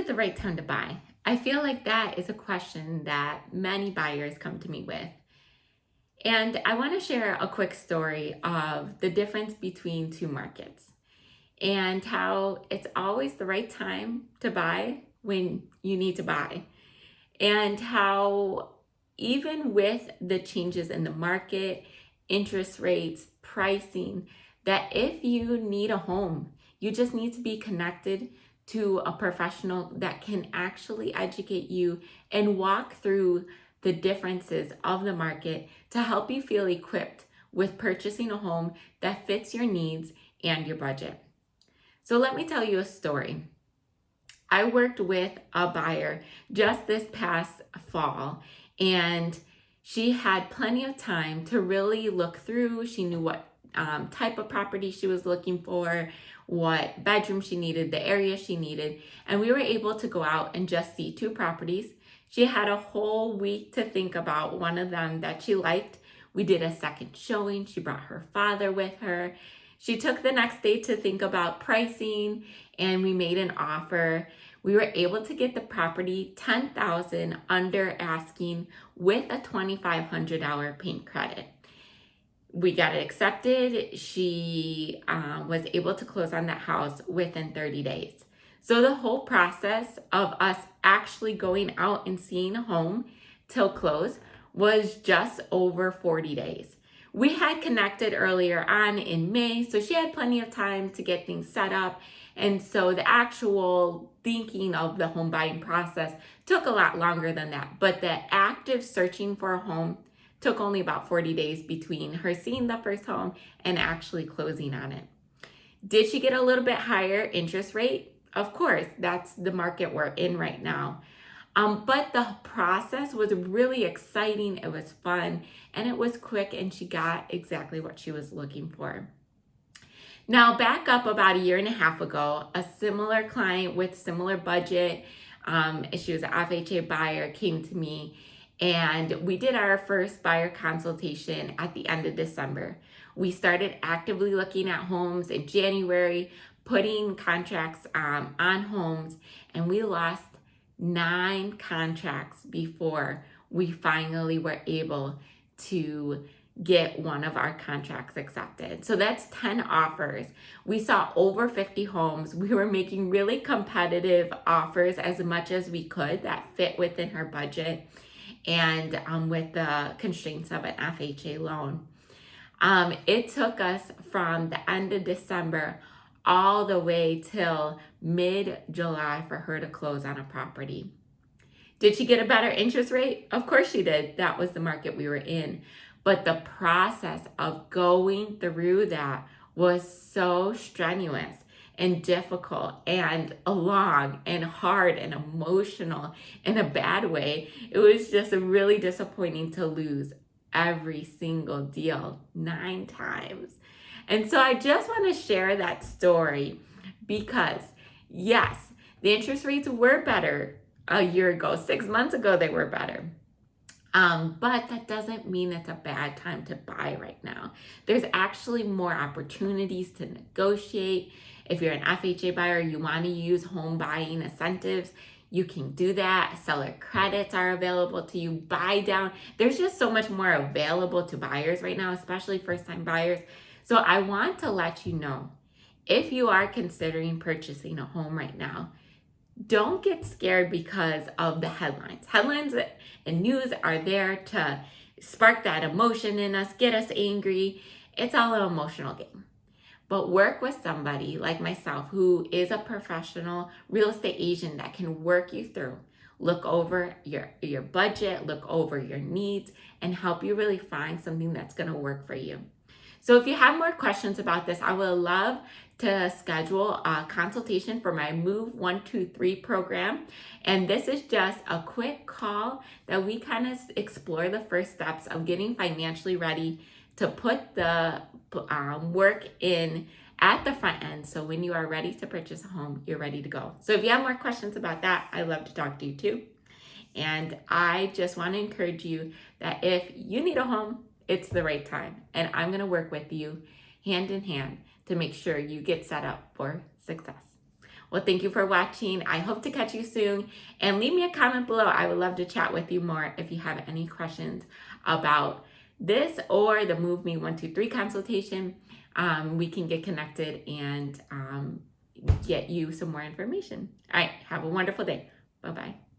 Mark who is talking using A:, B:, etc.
A: it the right time to buy? I feel like that is a question that many buyers come to me with. And I want to share a quick story of the difference between two markets and how it's always the right time to buy when you need to buy. And how even with the changes in the market, interest rates, pricing, that if you need a home, you just need to be connected to a professional that can actually educate you and walk through the differences of the market to help you feel equipped with purchasing a home that fits your needs and your budget. So let me tell you a story. I worked with a buyer just this past fall and she had plenty of time to really look through. She knew what um, type of property she was looking for, what bedroom she needed, the area she needed. And we were able to go out and just see two properties. She had a whole week to think about one of them that she liked. We did a second showing. She brought her father with her. She took the next day to think about pricing and we made an offer. We were able to get the property 10,000 under asking with a $2,500 paint credit we got it accepted. She uh, was able to close on that house within 30 days. So the whole process of us actually going out and seeing a home till close was just over 40 days. We had connected earlier on in May, so she had plenty of time to get things set up. And so the actual thinking of the home buying process took a lot longer than that. But the active searching for a home took only about 40 days between her seeing the first home and actually closing on it. Did she get a little bit higher interest rate? Of course, that's the market we're in right now. Um, but the process was really exciting, it was fun, and it was quick, and she got exactly what she was looking for. Now, back up about a year and a half ago, a similar client with similar budget, um, she was an FHA buyer, came to me and we did our first buyer consultation at the end of December. We started actively looking at homes in January, putting contracts um, on homes, and we lost nine contracts before we finally were able to get one of our contracts accepted. So that's 10 offers. We saw over 50 homes. We were making really competitive offers as much as we could that fit within her budget and um, with the constraints of an FHA loan. Um, it took us from the end of December all the way till mid-July for her to close on a property. Did she get a better interest rate? Of course she did. That was the market we were in. But the process of going through that was so strenuous and difficult and long and hard and emotional in a bad way. It was just really disappointing to lose every single deal nine times. And so I just want to share that story because yes, the interest rates were better a year ago. Six months ago, they were better. Um, but that doesn't mean it's a bad time to buy right now. There's actually more opportunities to negotiate if you're an FHA buyer, you want to use home buying incentives, you can do that. Seller credits are available to you. Buy down. There's just so much more available to buyers right now, especially first time buyers. So I want to let you know if you are considering purchasing a home right now, don't get scared because of the headlines. Headlines and news are there to spark that emotion in us, get us angry. It's all an emotional game but work with somebody like myself who is a professional real estate agent that can work you through look over your your budget look over your needs and help you really find something that's going to work for you so if you have more questions about this i would love to schedule a consultation for my move 123 program and this is just a quick call that we kind of explore the first steps of getting financially ready to put the um, work in at the front end. So when you are ready to purchase a home, you're ready to go. So if you have more questions about that, I'd love to talk to you too. And I just want to encourage you that if you need a home, it's the right time. And I'm going to work with you hand in hand to make sure you get set up for success. Well, thank you for watching. I hope to catch you soon. And leave me a comment below. I would love to chat with you more if you have any questions about this or the Move Me 123 consultation. Um, we can get connected and um, get you some more information. All right, have a wonderful day. Bye-bye.